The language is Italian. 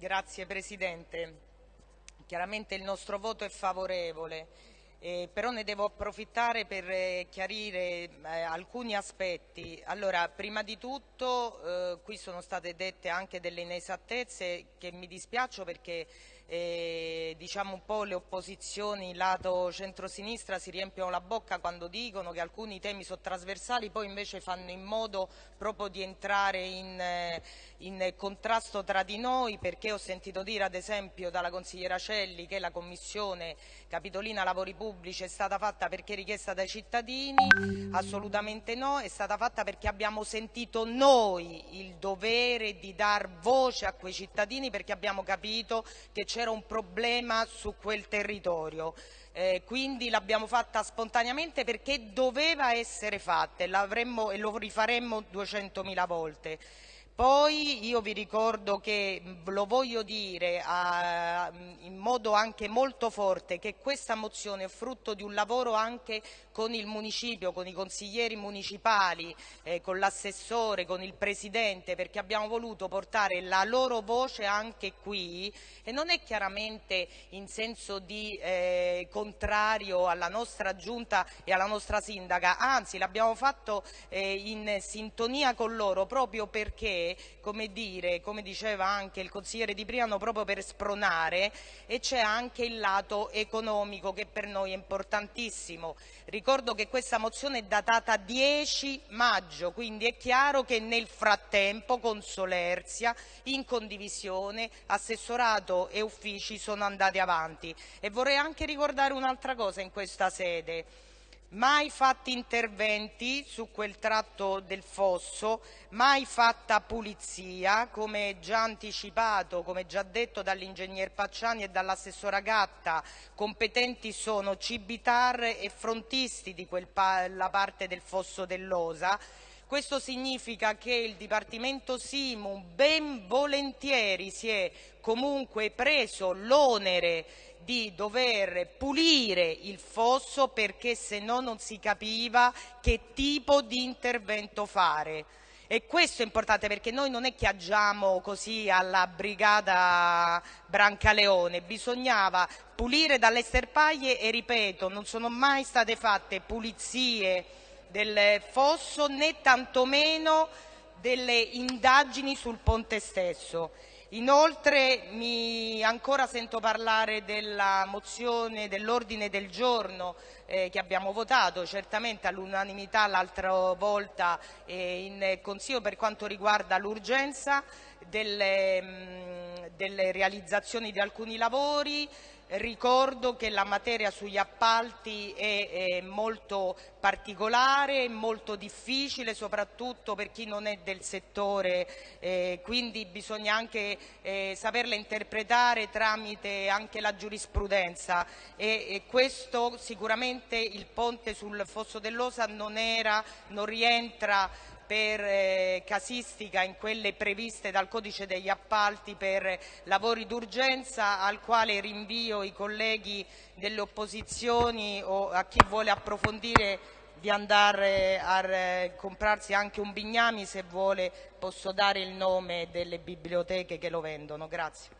Grazie Presidente. Chiaramente il nostro voto è favorevole, eh, però ne devo approfittare per eh, chiarire eh, alcuni aspetti. Allora, prima di tutto eh, qui sono state dette anche delle inesattezze che mi dispiaccio perché eh, diciamo un po' le opposizioni lato centrosinistra si riempiono la bocca quando dicono che alcuni temi sono trasversali, poi invece fanno in modo proprio di entrare in, eh, in contrasto tra di noi perché ho sentito dire ad esempio dalla consigliera Celli che la Commissione Capitolina Lavori Pubblici è stata fatta perché richiesta dai cittadini, assolutamente no, è stata fatta perché abbiamo sentito noi il dovere di dar voce a quei cittadini perché abbiamo capito che c'è c'era un problema su quel territorio. Eh, quindi l'abbiamo fatta spontaneamente perché doveva essere fatta e, e lo rifaremmo 200.000 volte. Poi io vi ricordo che, lo voglio dire a, in modo anche molto forte, che questa mozione è frutto di un lavoro anche con il municipio, con i consiglieri municipali, eh, con l'assessore, con il presidente, perché abbiamo voluto portare la loro voce anche qui. E non è chiaramente in senso di eh, contrario alla nostra giunta e alla nostra sindaca, anzi l'abbiamo fatto eh, in sintonia con loro proprio perché come, dire, come diceva anche il consigliere Di Priano, proprio per spronare e c'è anche il lato economico che per noi è importantissimo. Ricordo che questa mozione è datata 10 maggio, quindi è chiaro che nel frattempo con Solerzia, in condivisione, assessorato e uffici sono andati avanti. E vorrei anche ricordare un'altra cosa in questa sede mai fatti interventi su quel tratto del fosso, mai fatta pulizia, come già anticipato, come già detto dall'ingegner Pacciani e dall'assessora Gatta, competenti sono Cibitar e frontisti di quella parte del fosso dell'Osa, questo significa che il Dipartimento Simu ben volentieri si è comunque preso l'onere di dover pulire il fosso perché se no non si capiva che tipo di intervento fare. E questo è importante perché noi non è che agiamo così alla brigata Brancaleone, bisognava pulire dalle sterpaglie e ripeto, non sono mai state fatte pulizie del fosso né tantomeno delle indagini sul ponte stesso. Inoltre mi ancora sento parlare della mozione, dell'ordine del giorno eh, che abbiamo votato, certamente all'unanimità l'altra volta eh, in Consiglio per quanto riguarda l'urgenza delle, mm, delle realizzazioni di alcuni lavori, Ricordo che la materia sugli appalti è, è molto particolare, molto difficile, soprattutto per chi non è del settore, eh, quindi bisogna anche eh, saperla interpretare tramite anche la giurisprudenza. E, e, questo sicuramente il ponte sul fosso dell'Osa non, non rientra per eh, casistica in quelle previste dal codice degli appalti per lavori d'urgenza al quale rinvio i colleghi delle opposizioni o a chi vuole approfondire di andare a eh, comprarsi anche un bignami se vuole posso dare il nome delle biblioteche che lo vendono. Grazie.